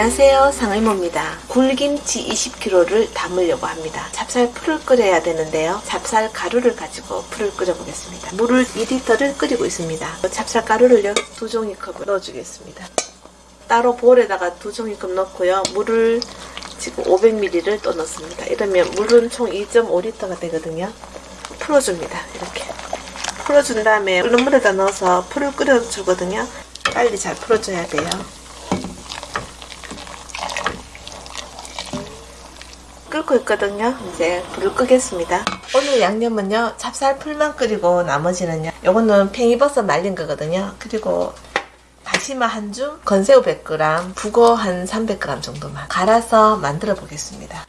안녕하세요. 상의모입니다. 굴김치 20kg를 담으려고 합니다. 찹쌀 풀을 끓여야 되는데요. 찹쌀 가루를 가지고 풀을 끓여 보겠습니다. 물을 2리터를 끓이고 있습니다. 찹쌀 가루를요. 두 종이컵을 넣어주겠습니다. 따로 볼에다가 두 종이컵 넣고요. 물을 지금 500ml를 또 넣습니다. 이러면 물은 총 2.5리터가 되거든요. 풀어줍니다. 이렇게. 풀어준 다음에 끓는 물에다 넣어서 풀을 끓여주거든요. 빨리 잘 풀어줘야 돼요 끓고 있거든요. 이제 불을 끄겠습니다. 오늘 양념은요. 찹쌀 풀만 끓이고 나머지는요. 요거는 팽이버섯 말린 거거든요. 그리고 다시마 한 줌, 건새우 100g, 북어 한 300g 정도만 갈아서 만들어 보겠습니다.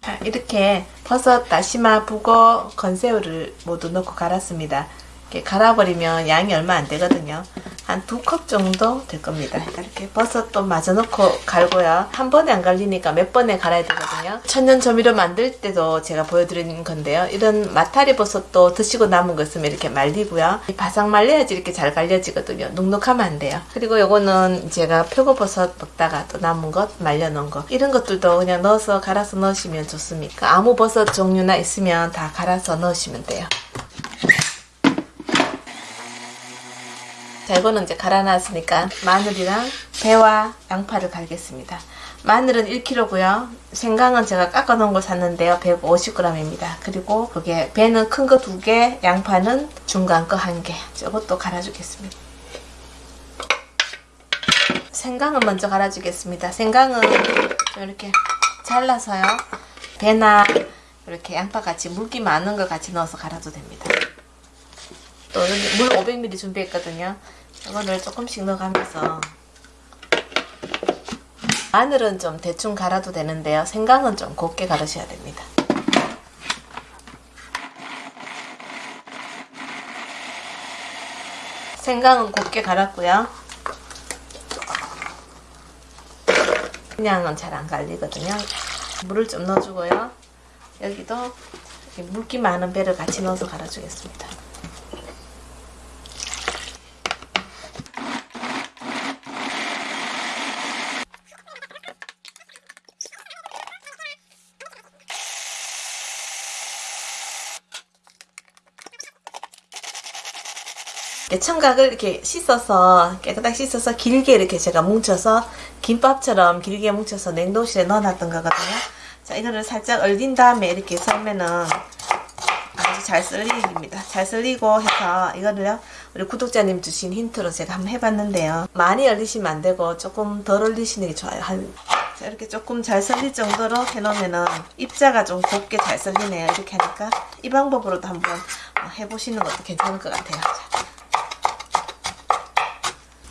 자, 이렇게 버섯, 다시마, 북어, 건새우를 모두 넣고 갈았습니다. 이렇게 갈아버리면 양이 얼마 안 되거든요. 한 두 컵 정도 될 겁니다. 이렇게 버섯도 마저 넣고 갈고요. 한 번에 안 갈리니까 몇 번에 갈아야 되거든요. 천연 조미료 만들 때도 제가 보여드리는 건데요. 이런 마타리 버섯도 드시고 남은 거 있으면 이렇게 말리고요. 바삭 말려야지 이렇게 잘 갈려지거든요. 눅눅하면 안 돼요. 그리고 요거는 제가 표고버섯 먹다가 또 남은 것 말려놓은 거 이런 것들도 그냥 넣어서 갈아서 넣으시면 좋습니다. 아무 버섯 종류나 있으면 다 갈아서 넣으시면 돼요. 자 이거는 이제 갈아놨으니까 마늘이랑 배와 양파를 갈겠습니다. 마늘은 1kg고요. 생강은 제가 깎아 놓은 걸 샀는데요. 150g입니다. 그리고 그게 배는 큰거 2개, 양파는 중간 거 1개. 저것도 갈아주겠습니다. 생강은 먼저 갈아주겠습니다. 생강은 이렇게 잘라서요. 배나 이렇게 양파 같이 물기 많은 걸 같이 넣어서 갈아도 됩니다. 또 여기 물 500ml 준비했거든요. 이거를 조금씩 넣어가면서 마늘은 좀 대충 갈아도 되는데요. 생강은 좀 곱게 갈으셔야 됩니다. 생강은 곱게 갈았고요. 그냥은 잘 안 갈리거든요. 물을 좀 넣어주고요. 여기도 물기 많은 배를 같이 넣어서 갈아주겠습니다. 청각을 이렇게 씻어서 깨끗하게 씻어서 길게 이렇게 제가 뭉쳐서 김밥처럼 길게 뭉쳐서 냉동실에 넣어놨던 거거든요. 자 이거를 살짝 얼린 다음에 이렇게 썰면은 아주 잘 썰립니다. 잘 썰리고 해서 이거를요 우리 구독자님 주신 힌트로 제가 한번 해봤는데요. 많이 얼리시면 안 되고 조금 덜 얼리시는 게 좋아요. 한 자, 이렇게 조금 잘 썰릴 정도로 해놓으면은 입자가 좀 곱게 잘 썰리네요. 이렇게 하니까 이 방법으로도 한번 해보시는 것도 괜찮을 것 같아요. 자.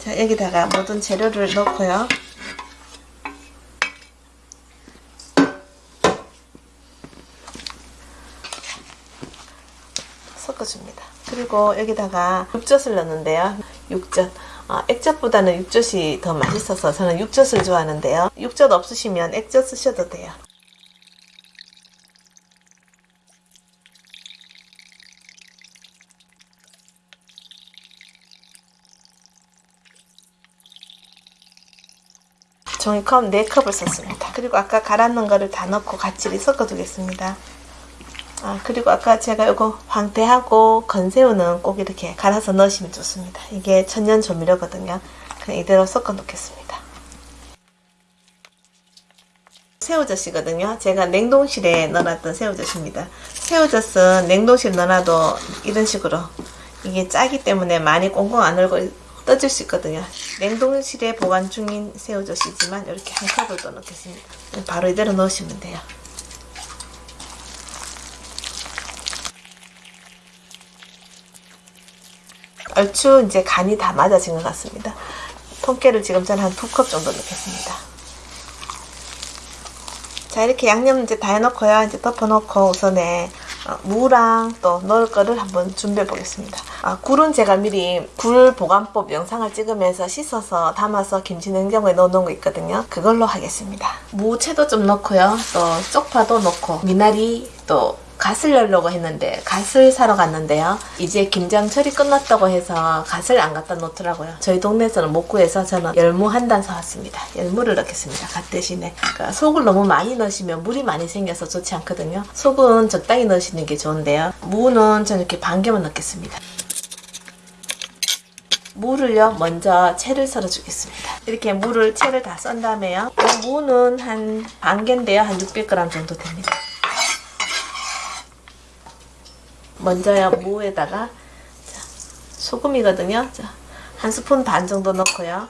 자 여기다가 모든 재료를 넣고요. 섞어줍니다. 그리고 여기다가 육젓을 넣는데요. 육젓. 어, 액젓보다는 육젓이 더 맛있어서 저는 육젓을 좋아하는데요. 육젓 없으시면 액젓 쓰셔도 돼요 종이컵 4컵을 썼습니다. 그리고 아까 갈아놓은 거를 다 넣고 같이 섞어 두겠습니다. 아, 그리고 아까 제가 이거 황태하고 건새우는 꼭 이렇게 갈아서 넣으시면 좋습니다. 이게 천연 조미료거든요. 그냥 이대로 섞어 놓겠습니다. 새우젓이거든요. 제가 냉동실에 넣어놨던 새우젓입니다. 새우젓은 냉동실에 넣어놔도 이런 식으로 이게 짜기 때문에 많이 꽁꽁 안 얼고 떠질 수 있거든요. 냉동실에 보관 중인 새우젓이지만 이렇게 한 컵을 더 넣겠습니다. 바로 이대로 넣으시면 돼요. 얼추 이제 간이 다 맞아진 것 같습니다. 통깨를 지금 저는 한 두 컵 정도 넣겠습니다. 자 이렇게 양념 이제 다 해놓고요. 이제 덮어놓고 우선에 어, 무랑 또 넣을 거를 한번 준비해 보겠습니다. 아, 굴은 제가 미리 굴 보관법 영상을 찍으면서 씻어서 담아서 김치 냉장고에 넣어놓은 거 있거든요. 그걸로 하겠습니다. 무채도 좀 넣고요. 또 쪽파도 넣고 미나리 또 갓을 열려고 했는데 갓을 사러 갔는데요. 이제 김장철이 끝났다고 해서 갓을 안 갖다 놓더라고요. 저희 동네에서는 못 구해서 저는 열무 한 단 사왔습니다. 열무를 넣겠습니다. 갓 대신에 그러니까 속을 너무 많이 넣으시면 물이 많이 생겨서 좋지 않거든요. 속은 적당히 넣으시는 게 좋은데요. 무는 저는 이렇게 반 개만 넣겠습니다. 무를요 먼저 채를 썰어 주겠습니다 이렇게 무를 채를 다 썬 다음에요 이 무는 한 반 개인데요 한 600g 정도 됩니다 먼저요 무에다가 자, 소금이거든요. 자, 한 스푼 반 정도 넣고요.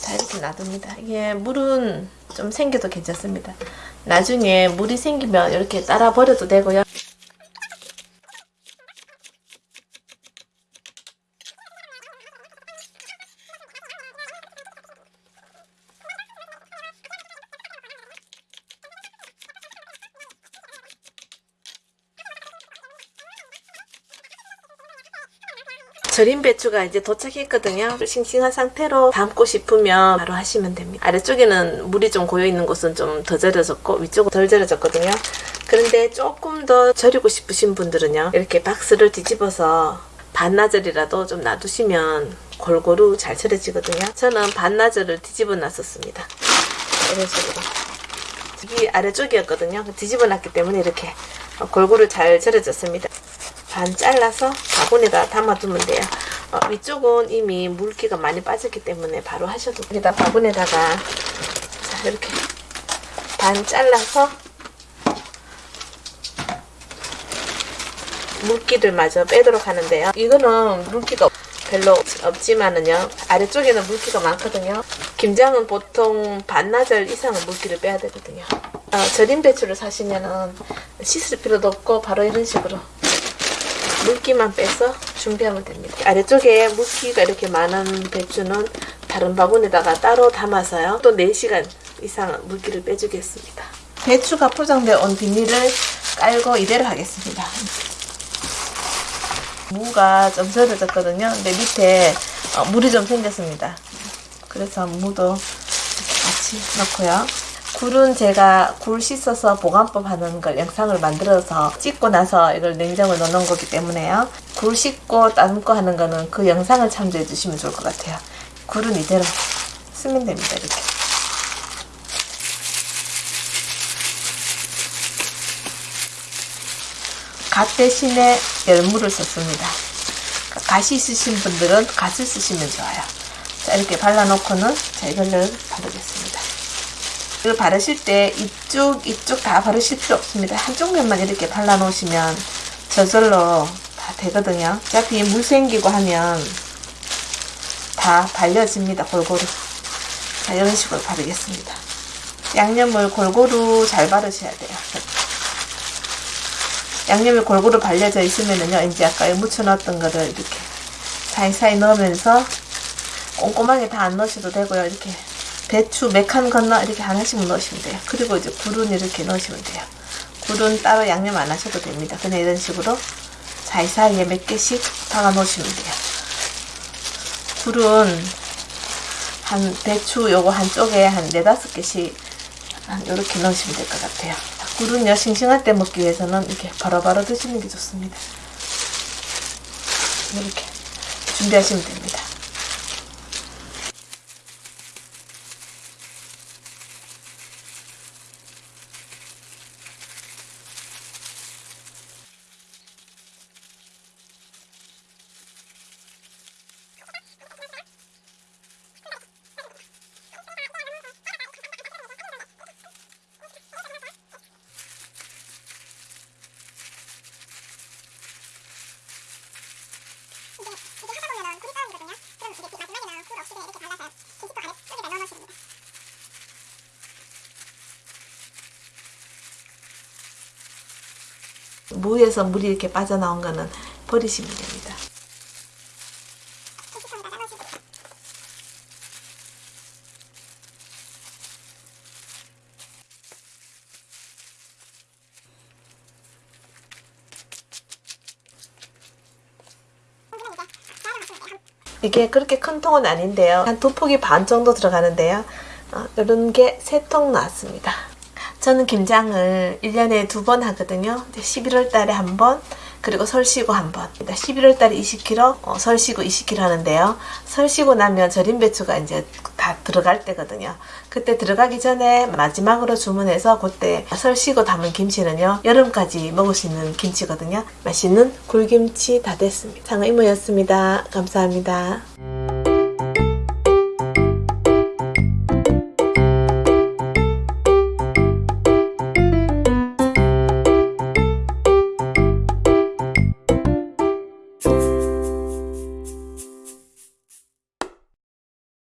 자 이렇게 놔둡니다. 이게 물은 좀 생겨도 괜찮습니다. 나중에 물이 생기면 이렇게 따라 버려도 되고요 절인 배추가 이제 도착했거든요. 싱싱한 상태로 담고 싶으면 바로 하시면 됩니다. 아래쪽에는 물이 좀 고여있는 곳은 좀 더 절여졌고 위쪽은 덜 절여졌거든요. 그런데 조금 더 절이고 싶으신 분들은요. 이렇게 박스를 뒤집어서 반나절이라도 좀 놔두시면 골고루 잘 절여지거든요. 저는 반나절을 뒤집어 놨었습니다. 이런 식으로. 여기 아래쪽이었거든요. 뒤집어 놨기 때문에 이렇게 골고루 잘 절여졌습니다. 반 잘라서 바구니에다 담아두면 돼요. 어, 위쪽은 이미 물기가 많이 빠졌기 때문에 바로 하셔도 여기다 바구니에다가 자, 이렇게 반 잘라서 물기를 마저 빼도록 하는데요. 이거는 물기가 별로 없지만은요 아래쪽에는 물기가 많거든요 김장은 보통 반나절 이상은 물기를 빼야 되거든요 어, 절인 배추를 사시면은 씻을 필요도 없고 바로 이런 식으로 물기만 빼서 준비하면 됩니다. 아래쪽에 물기가 이렇게 많은 배추는 다른 바구니에다가 따로 담아서요. 또 4시간 이상 물기를 빼주겠습니다. 배추가 포장되어 온 비닐을 깔고 이대로 하겠습니다. 무가 좀 절여졌거든요. 근데 밑에 어, 물이 좀 생겼습니다. 그래서 무도 같이 넣고요. 굴은 제가 굴 씻어서 보관법 하는 걸 영상을 만들어서 찍고 나서 이걸 냉장고에 넣어놓은 거기 때문에요. 굴 씻고 다듬고 하는 거는 그 영상을 참조해 주시면 좋을 것 같아요. 굴은 이대로 쓰면 됩니다. 이렇게. 갓 대신에 열무를 썼습니다. 갓이 있으신 분들은 갓을 쓰시면 좋아요. 자 이렇게 발라놓고는 자 이걸를 바르겠습니다. 이걸 바르실 때 이쪽 이쪽 다 바르실 필요 없습니다. 한쪽 면만 이렇게 발라 놓으시면 저절로 다 되거든요. 어차피 물 생기고 하면 다 발려집니다. 골고루. 자 이런 식으로 바르겠습니다. 양념을 골고루 잘 바르셔야 돼요. 양념이 골고루 발려져 있으면은요 이제 아까 묻혀놨던 거를 이렇게 사이사이 넣으면서 꼼꼼하게 다 안 넣으셔도 되고요. 이렇게 배추 몇칸 건너 이렇게 하나씩 넣으시면 돼요. 그리고 이제 굴은 이렇게 넣으시면 돼요. 굴은 따로 양념 안 하셔도 됩니다. 그냥 이런 식으로 사이사이에 몇 개씩 박아 놓으시면 돼요. 굴은 한 배추 요거 한쪽에 한 네다섯 개씩 이렇게 넣으시면 될 것 같아요. 굴은요 싱싱할 때 먹기 위해서는 이렇게 바로바로 드시는 게 좋습니다. 이렇게 준비하시면 됩니다. 무에서 물이 이렇게 빠져나온 거는 버리시면 됩니다. 이게 그렇게 큰 통은 아닌데요. 한두 폭이 반 정도 들어가는데요. 어, 이런 게 세 통 나왔습니다. 저는 김장을 1년에 두 번 하거든요. 11월 달에 한 번, 그리고 설 쉬고 한 번. 11월 달에 20kg, 어, 설 쉬고 20kg 하는데요. 설 쉬고 나면 절임 배추가 이제 다 들어갈 때거든요. 그때 들어가기 전에 마지막으로 주문해서 그때 설 쉬고 담은 김치는요. 여름까지 먹을 수 있는 김치거든요. 맛있는 굴김치 다 됐습니다. 상어 이모였습니다. 감사합니다.